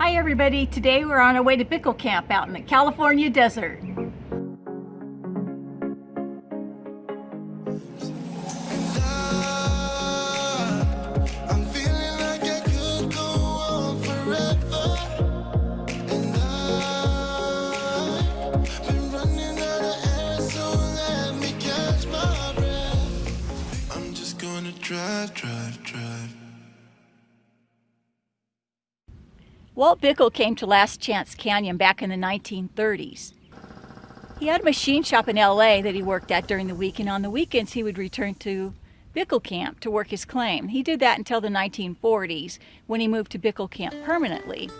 Hi everybody, today we're on our way to Bickel Camp out in the California desert. drive, drive, drive. Walt Bickel came to Last Chance Canyon back in the 1930s. He had a machine shop in LA that he worked at during the week, and on the weekends he would return to Bickel Camp to work his claim. He did that until the 1940s when he moved to Bickel Camp permanently.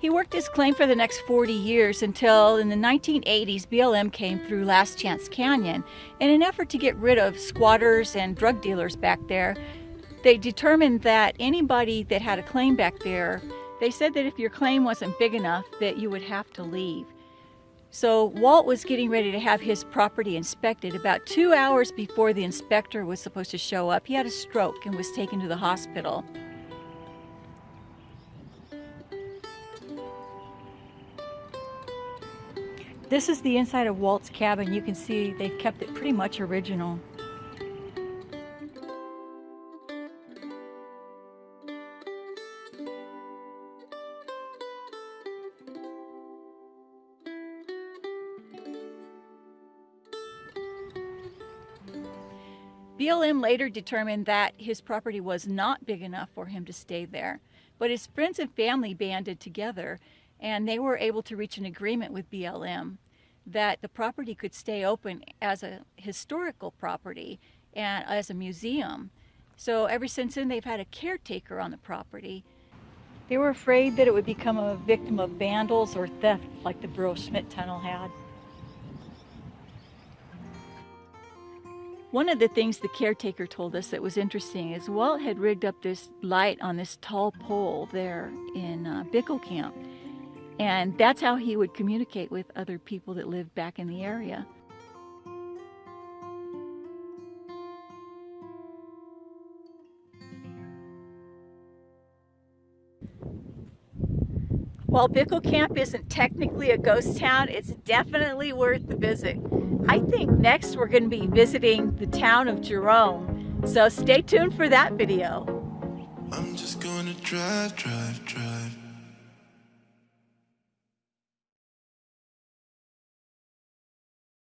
He worked his claim for the next 40 years until in the 1980s BLM came through Last Chance Canyon. In an effort to get rid of squatters and drug dealers back there, they determined that anybody that had a claim back there, they said that if your claim wasn't big enough that you would have to leave. So Walt was getting ready to have his property inspected. About two hours before the inspector was supposed to show up, he had a stroke and was taken to the hospital. This is the inside of Walt's cabin. You can see they've kept it pretty much original. BLM later determined that his property was not big enough for him to stay there, but his friends and family banded together and they were able to reach an agreement with BLM that the property could stay open as a historical property and as a museum. So ever since then they've had a caretaker on the property. They were afraid that it would become a victim of vandals or theft like the Burro Schmidt Tunnel had. One of the things the caretaker told us that was interesting is Walt had rigged up this light on this tall pole there in uh, Bickel Camp. And that's how he would communicate with other people that lived back in the area. While Bickel Camp isn't technically a ghost town, it's definitely worth the visit. I think next we're going to be visiting the town of Jerome, so stay tuned for that video. I'm just gonna drive, drive, drive